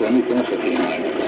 Islâmica nessa firmagem.